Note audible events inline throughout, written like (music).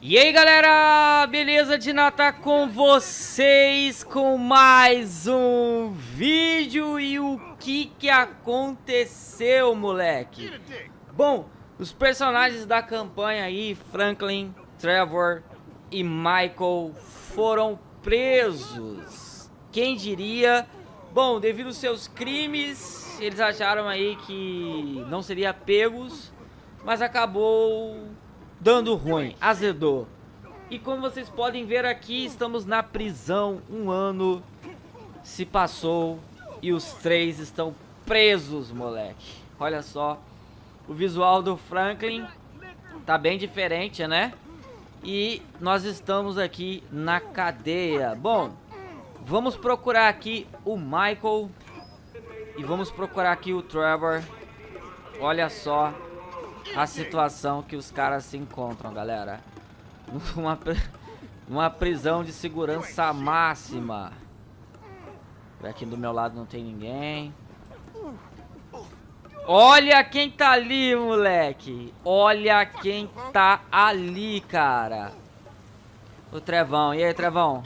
E aí galera, beleza de nata com vocês com mais um vídeo e o que que aconteceu moleque? Bom, os personagens da campanha aí, Franklin, Trevor e Michael foram presos, quem diria? Bom, devido aos seus crimes, eles acharam aí que não seria pegos, mas acabou dando ruim, azedou. E como vocês podem ver aqui, estamos na prisão, um ano se passou e os três estão presos, moleque. Olha só, o visual do Franklin tá bem diferente, né? E nós estamos aqui na cadeia. Bom, vamos procurar aqui o Michael e vamos procurar aqui o Trevor. Olha só, a situação que os caras se encontram, galera. (laughs) Uma, uma prisão de segurança máxima. Aqui do meu lado não tem ninguém. Olha quem tá ali, moleque. Olha quem tá ali, cara. O Trevão. E aí, Trevão?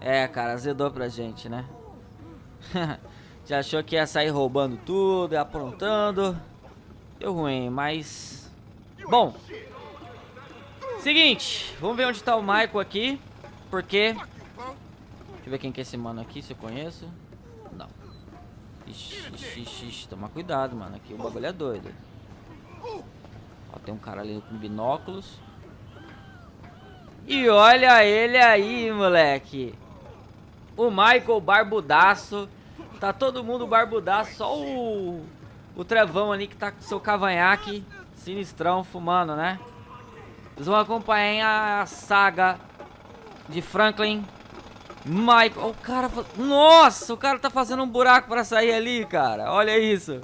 É, cara, azedou pra gente, né? (laughs) Já achou que ia sair roubando tudo, aprontando. Deu ruim, mas... Bom. Seguinte, vamos ver onde tá o Michael aqui. Porque... Deixa eu ver quem que é esse mano aqui, se eu conheço. Não. Ixi, ixi, ixi, ixi. Toma cuidado, mano. Aqui o bagulho é doido. Ó, tem um cara ali com binóculos. E olha ele aí, moleque. O Michael barbudaço. Tá todo mundo barbudaço, só o o Trevão ali que tá com seu cavanhaque sinistrão fumando, né? Eles vão acompanhar a saga de Franklin. Michael, o cara, nossa, o cara tá fazendo um buraco pra sair ali, cara. Olha isso.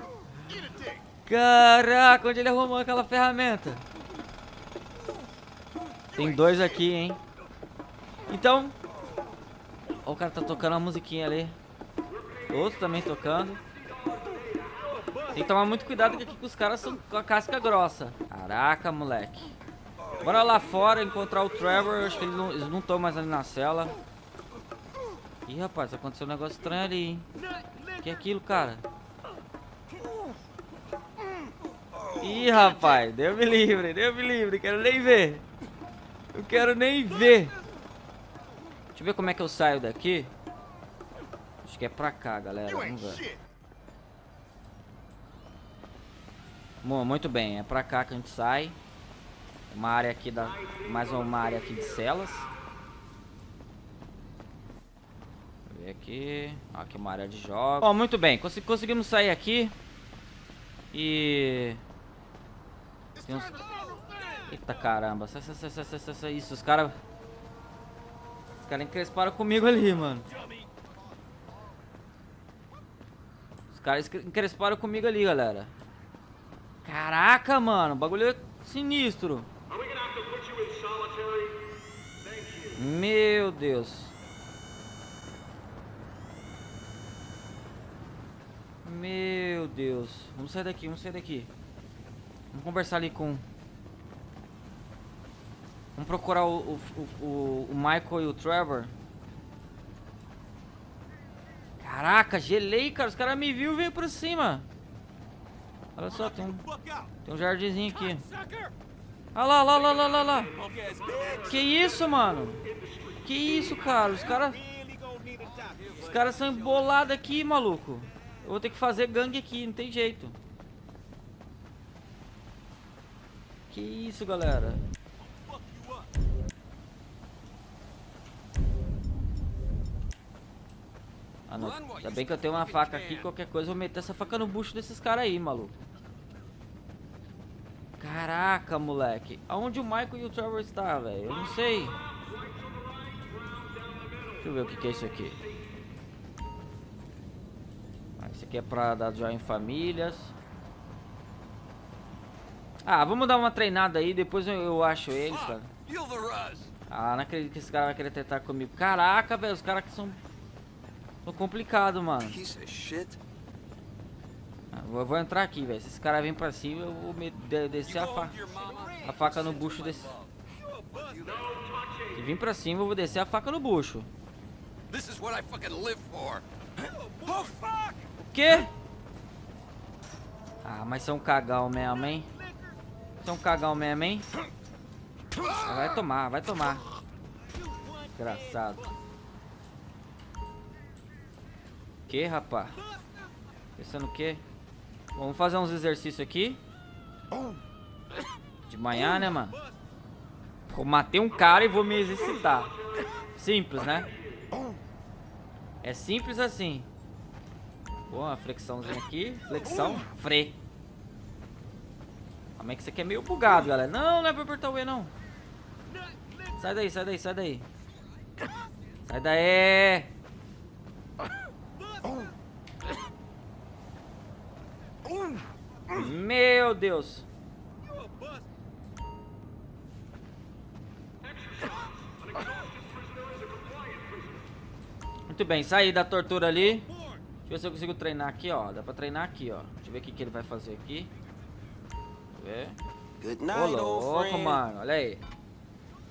Caraca, onde ele arrumou aquela ferramenta? Tem dois aqui, hein? Então, o cara tá tocando a musiquinha ali. Outro também tocando. Tem que tomar muito cuidado que aqui os caras são com a casca grossa. Caraca, moleque. Bora lá fora encontrar o Trevor. Acho que eles não, estão mais ali na cela. Ih, rapaz, aconteceu um negócio estranho ali, hein? Que é aquilo, cara? Ih, rapaz, deu me livre, deu me livre, quero nem ver. Eu quero nem ver. Deixa eu ver como é que eu saio daqui. Acho que é pra cá, galera. Vamos ver. Muito bem, é pra cá que a gente sai. Uma área aqui da. Mais uma área aqui de celas. Ver aqui. Aqui uma área de jogos. Ó, muito bem, cons conseguimos sair aqui. E. Uns... Eita caramba. Isso, os caras. Os caras encresparam comigo ali, mano. Os caras encresparam comigo ali, galera. Caraca, mano. O bagulho é sinistro. Meu Deus. Meu Deus. Vamos sair daqui, vamos sair daqui. Vamos conversar ali com... Vamos procurar o, o, o, o Michael e o Trevor. Caraca, gelei, cara. Os caras me viu e veio por cima. Olha só, tem um, tem um jardinzinho aqui. Olha lá, lá, lá, lá, lá, lá. Que isso, mano? Que isso, cara? Os caras... Os caras são embolados aqui, maluco. Eu vou ter que fazer gangue aqui, não tem jeito. Que isso, galera? Ah, não. Ainda bem que eu tenho uma faca aqui. Qualquer coisa eu vou meter essa faca no bucho desses caras aí, maluco. Caraca, moleque. Aonde o Michael e o Trevor está, velho? Eu não sei. Deixa eu ver o que, que é isso aqui. Ah, isso aqui é pra dar joia em famílias. Ah, vamos dar uma treinada aí, depois eu, eu acho eles, cara. Ah, não acredito que esse cara vai querer tentar comigo. Caraca, velho, os caras que são... São complicados, mano. Eu vou entrar aqui, velho. Se esse cara vem pra cima, eu vou me de descer a faca, a faca no bucho desse. Se vir pra cima, eu vou descer a faca no bucho. O quê? Ah, mas um cagão mesmo, hein? É um cagão mesmo, hein? Vai tomar, vai tomar. Engraçado. Que, rapá? Pensando o quê? Vamos fazer uns exercícios aqui. De manhã, né, mano? Vou matei um cara e vou me exercitar. Simples, né? É simples assim. Boa, uma flexãozinha aqui. Flexão. Fre. Como é que isso aqui é meio bugado, galera. Não, não é pra apertar o E, não. Sai daí, sai daí, sai daí. Sai daí. Meu Deus. Muito bem, saí da tortura ali. Deixa eu ver se eu consigo treinar aqui, ó. Dá pra treinar aqui, ó. Deixa eu ver o que, que ele vai fazer aqui. Deixa eu ver. Ô, louco, mano. Olha aí.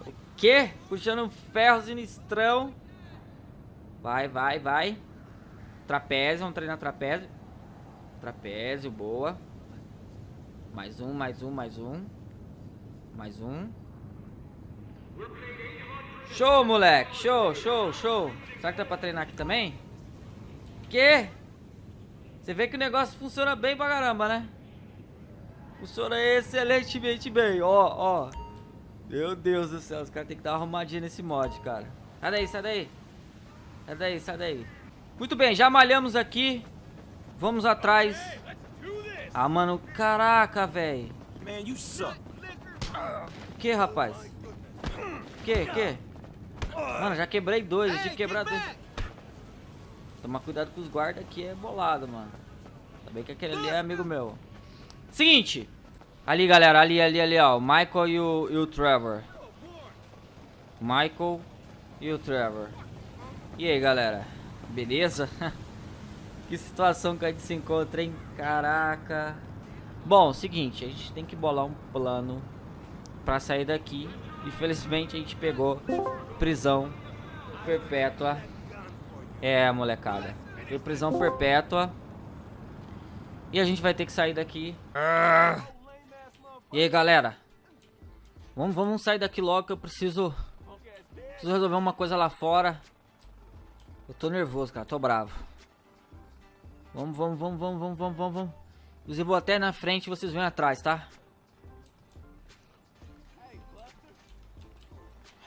O quê? Puxando um ferro sinistrão. Vai, vai, vai. Trapézio, vamos treinar trapézio. Trapézio, boa. Mais um, mais um, mais um. Mais um. Show, moleque. Show, show, show. Será que dá pra treinar aqui também? Que? Você vê que o negócio funciona bem pra caramba, né? Funciona excelentemente bem. Ó, ó. Meu Deus do céu. Os caras têm que dar uma arrumadinha nesse mod, cara. Sai daí, sai daí. Sai daí, sai daí. Muito bem, já malhamos aqui. Vamos atrás. Ah, mano. Caraca, velho. Que, rapaz? Que, que? Mano, já quebrei dois, eu tinha que quebrar dois. Tomar cuidado com os guardas aqui é bolado, mano. Ainda que aquele ali é amigo meu. Seguinte. Ali, galera, ali, ali, ali, ó. O Michael e o, e o Trevor. Michael e o Trevor. E aí, galera? Beleza? (laughs) que situação que a gente se encontra, hein? Caraca. Bom, seguinte, a gente tem que bolar um plano pra sair daqui. Infelizmente a gente pegou prisão perpétua. É, molecada. Foi prisão perpétua. E a gente vai ter que sair daqui. E aí, galera? Vamos, vamos sair daqui logo que eu preciso... Preciso resolver uma coisa lá fora. Eu tô nervoso, cara. Tô bravo. Vamos, vamos, vamos, vamos, vamos, vamos, vamos, vamos. Inclusive, vou até na frente e vocês vêm atrás, tá?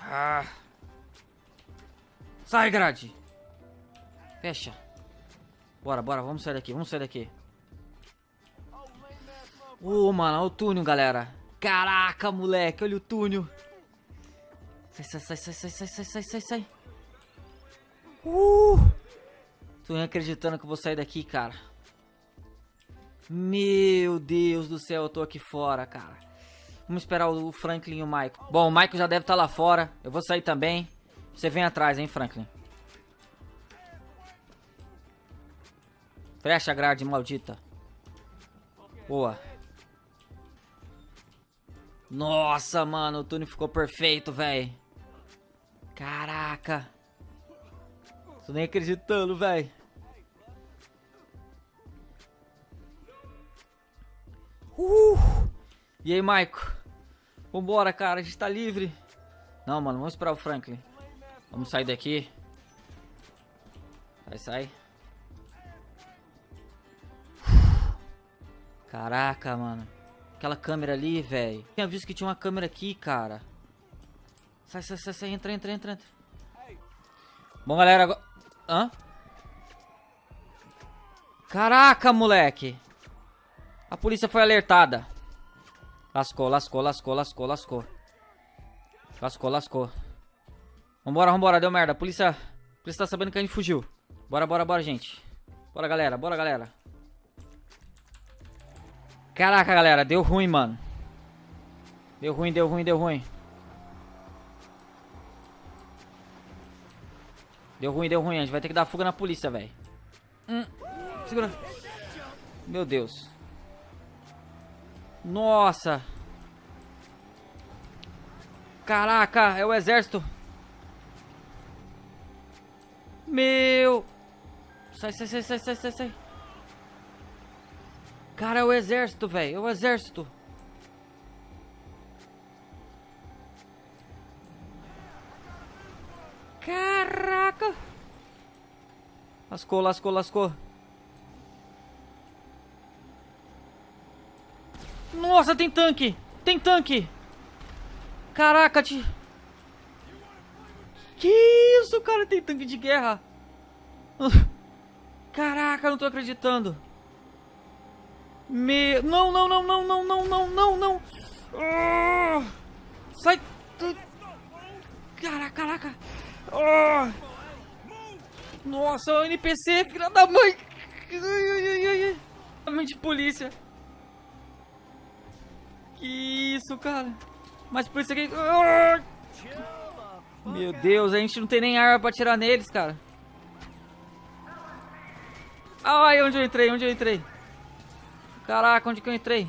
Ah. Sai, grade. Fecha. Bora, bora, vamos sair daqui, vamos sair daqui. Ô, oh, mano, olha o túnel, galera. Caraca, moleque, olha o túnel. Sai, sai, sai, sai, sai, sai, sai, sai, sai, sai. Uh! Tô acreditando que eu vou sair daqui, cara. Meu Deus do céu, eu tô aqui fora, cara. Vamos esperar o Franklin e o Michael. Bom, o Michael já deve estar tá lá fora. Eu vou sair também. Você vem atrás, hein, Franklin. Fecha a grade, maldita. Boa. Nossa, mano, o túnel ficou perfeito, velho. Caraca. Tô nem acreditando, velho. Uh! E aí, Maico? Vambora, cara. A gente tá livre. Não, mano. Vamos esperar o Franklin. Vamos sair daqui. Vai, sai. Caraca, mano. Aquela câmera ali, velho. Tinha visto que tinha uma câmera aqui, cara. Sai, sai, sai, sai. Entra, entra, entra, entra. Bom, galera, agora... Hã? Caraca, moleque. A polícia foi alertada. Lascou, lascou, lascou, lascou, lascou. Lascou, lascou. Vambora, vambora, deu merda. A polícia, a polícia tá sabendo que a gente fugiu. Bora, bora, bora, gente. Bora, galera, bora, galera. Caraca, galera, deu ruim, mano. Deu ruim, deu ruim, deu ruim. Deu ruim, deu ruim. A gente vai ter que dar fuga na polícia, velho. Hum, segura. Meu Deus. Nossa. Caraca, é o exército. Meu. Sai, sai, sai, sai, sai, sai, sai. Cara, é o exército, velho. É o exército. Caraca. Lascou, lascou, lascou. Nossa, tem tanque. Tem tanque. Caraca, te... Que isso, cara? Tem tanque de guerra. (laughs) Caraca, não tô acreditando. Me... Não, não, não, não, não, não, não, não, não. Ah! Sai. Caraca, caraca. Ah! Nossa, o NPC, filha da mãe. Ai, ai, ai, de polícia. Que isso, cara. Mas por isso aqui... Ah! Meu Deus, a gente não tem nem arma pra atirar neles, cara. Ai, onde eu entrei? Onde eu entrei? Caraca, onde que eu entrei?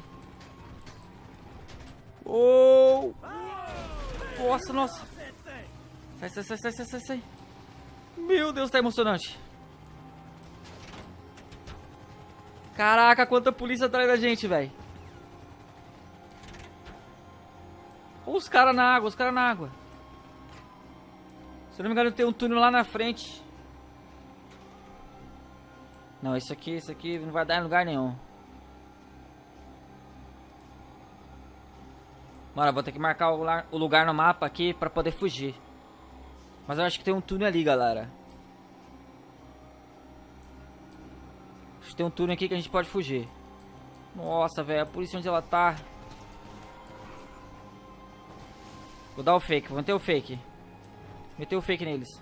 Oh! Nossa, nossa. Sai, sai, sai, sai, sai, sai. Meu Deus, tá emocionante. Caraca, quanta polícia atrás da gente, velho. Os caras na água, os caras na água. Se não me engano, tem um túnel lá na frente. Não, isso aqui, isso aqui não vai dar em lugar nenhum. Mano, vou ter que marcar o lugar, o lugar no mapa aqui pra poder fugir. Mas eu acho que tem um túnel ali, galera. Acho que tem um túnel aqui que a gente pode fugir. Nossa, velho, a polícia onde ela tá. Vou dar o fake, vou meter o fake. Meter o fake neles.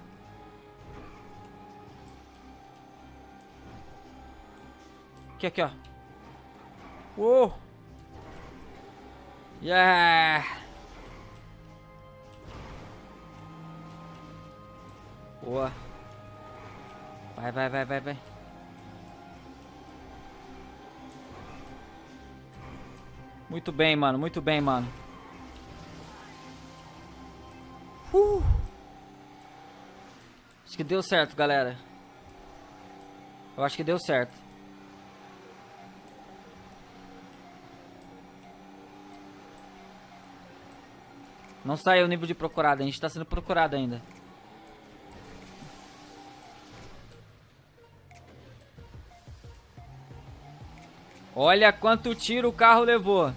Aqui, aqui, ó. Uou! Yeah! Boa. Vai, vai, vai, vai, vai. Muito bem, mano. Muito bem, mano. Que deu certo, galera. Eu acho que deu certo. Não saiu o nível de procurado, a gente tá sendo procurado ainda. Olha quanto tiro o carro levou.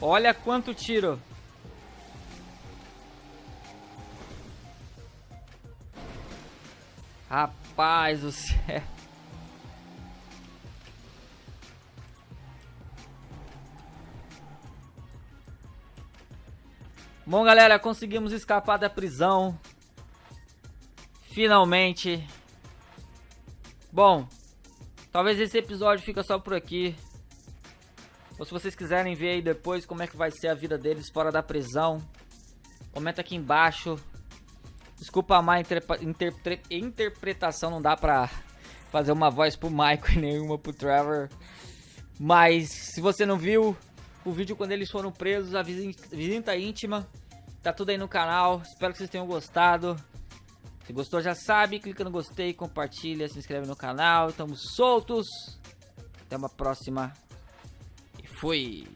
Olha quanto tiro. Rapaz do céu. Bom, galera, conseguimos escapar da prisão. Finalmente. Bom, talvez esse episódio fica só por aqui. Ou se vocês quiserem ver aí depois como é que vai ser a vida deles fora da prisão, comenta aqui embaixo. Desculpa a má interpretação, não dá pra fazer uma voz pro Michael (laughs) e nenhuma pro Trevor. Mas se você não viu o vídeo quando eles foram presos, a visita íntima, tá tudo aí no canal. Espero que vocês tenham gostado. Se gostou já sabe, clica no gostei, compartilha, se inscreve no canal. Estamos soltos. Até uma próxima. E fui.